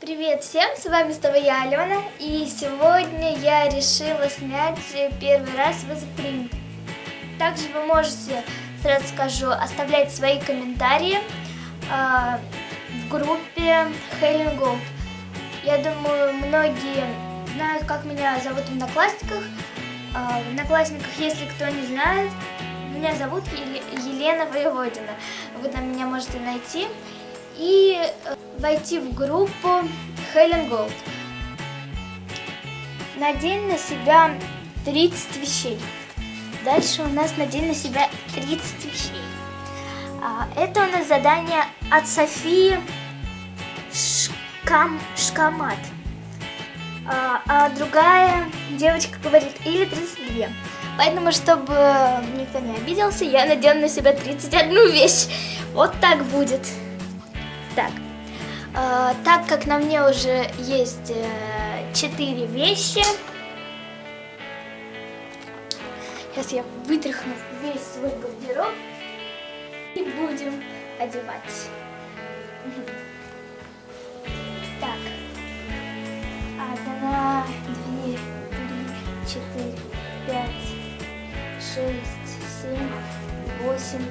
Привет всем, с вами снова я, Алена, и сегодня я решила снять первый раз вызов Также вы можете, сразу скажу, оставлять свои комментарии э, в группе Helen. Я думаю, многие знают, как меня зовут в Одноклассниках. Э, в Одноклассниках, если кто не знает, меня зовут Елена Воеводина. Вы там меня можете найти и э, войти в группу Helen Gold. Надень на себя 30 вещей. Дальше у нас надень на себя 30 вещей. А, это у нас задание от Софии Шкам, Шкамат. А, а другая девочка говорит, или 32. Поэтому, чтобы никто не обиделся, я надену на себя 31 вещь. Вот так будет. Так, э, так как на мне уже есть э, 4 вещи, сейчас я вытряхну весь свой гардероб и будем одевать. Так, одна, две, три, четыре, пять, шесть, семь, восемь,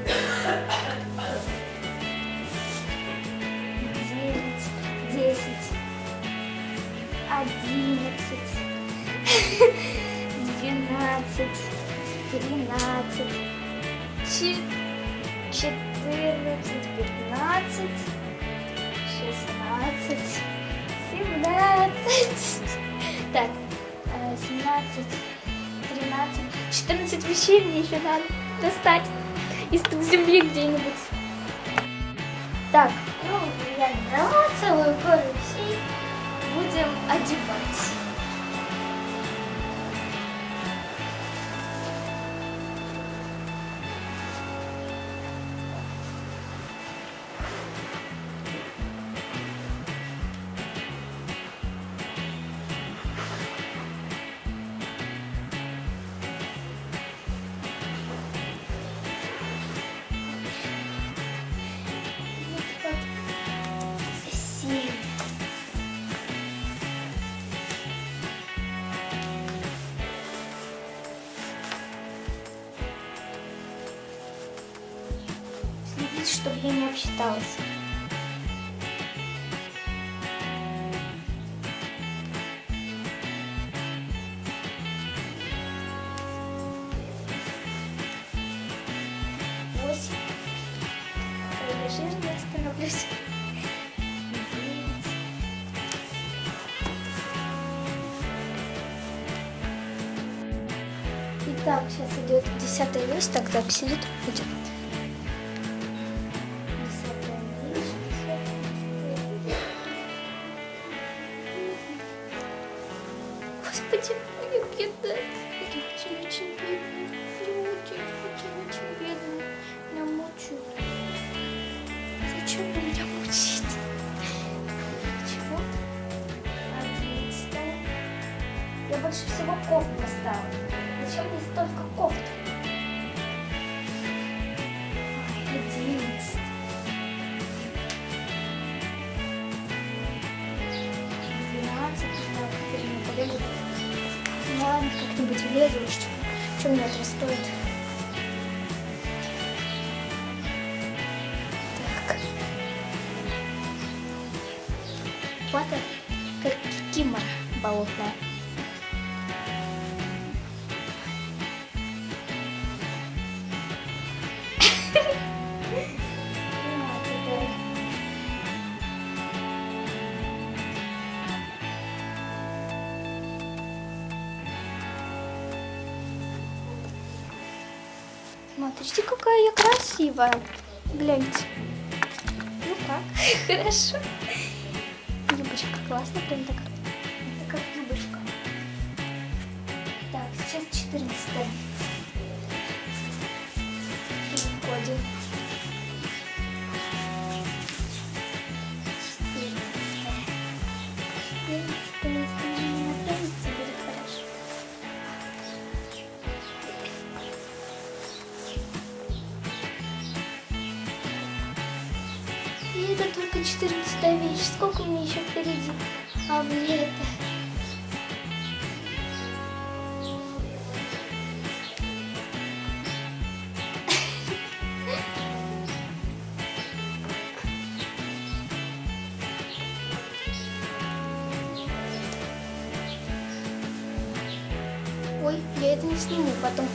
двенадцать, тринадцать, четырнадцать, пятнадцать, шестнадцать, семнадцать, так, э, семнадцать, тринадцать, четырнадцать вещей мне еще надо достать из-под земли где-нибудь. Так, ну, я набрала целую гору вещей. Будем одевать. Чтобы я не обсчиталась. Восемь. Я жирно остановлюсь. Итак, сейчас идет десятая вещь, так так сидит, идет. Мне бедно. Это очень-очень бедно. Люди, очень-очень бедно. Меня мучают. Зачем вы меня мучаете? Чего? Одиннадцатая. Я больше всего кофт поставила. Зачем мне столько кофт? Как-нибудь влезу, что, что мне это стоит. Смотрите, какая я красивая. Гляньте. Ну как? Хорошо. Юбочка классная, прям так. Это как юбочка. Так, сейчас 14 Переходим. И это Ой, я это не сниму потом.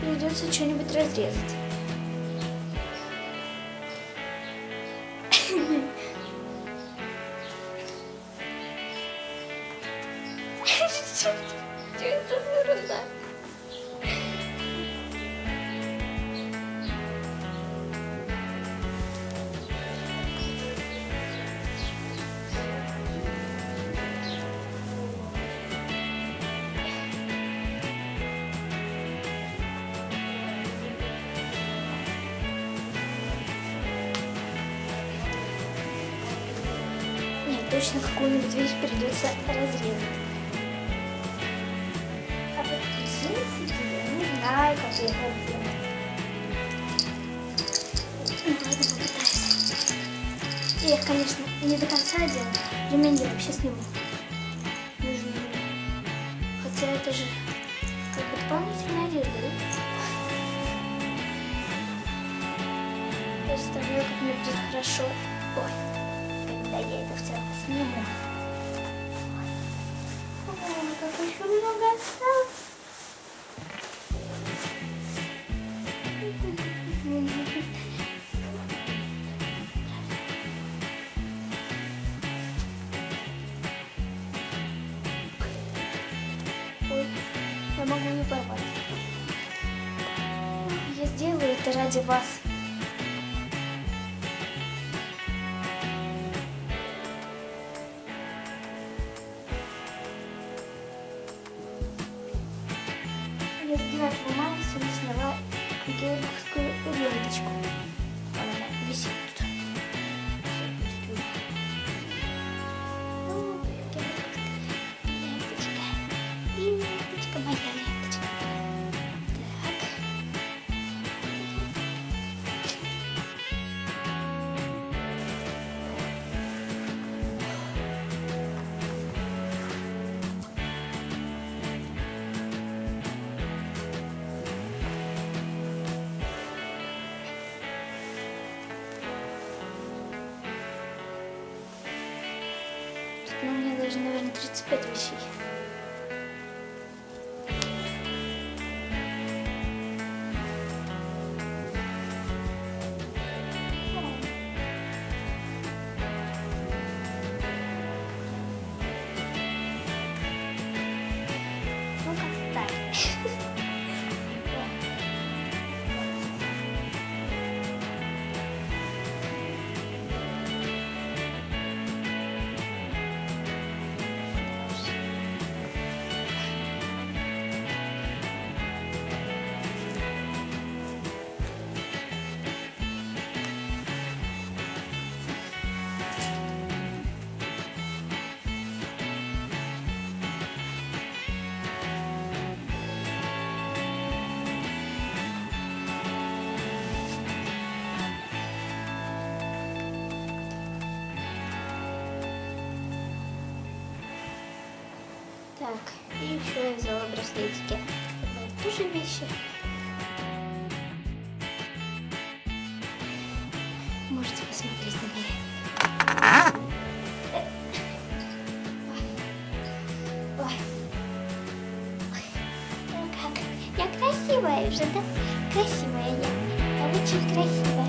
Придется что-нибудь разрезать. Точно какую-нибудь вещь придется разрезать. А джинсы я не знаю, как я их одену. Ну ладно, попытаюсь. Я их, конечно, не до конца одену. Ремень я вообще сниму. Хотя это же как бы дополнительная одежда, да? Представляю, как мне будет хорошо. Ой, когда я это все сниму. Ой, как еще много осталось. Могу ее порвать. Я сделаю это ради вас. Мая сегодня сняла георгиевскую ленточку. Она висит Ну, у меня даже, наверное, 35 вещей. Так, и еще я взяла браслетики. Тоже вещи. Можете посмотреть на меня. Как? Я красивая уже, да? Красивая я. Я очень красивая.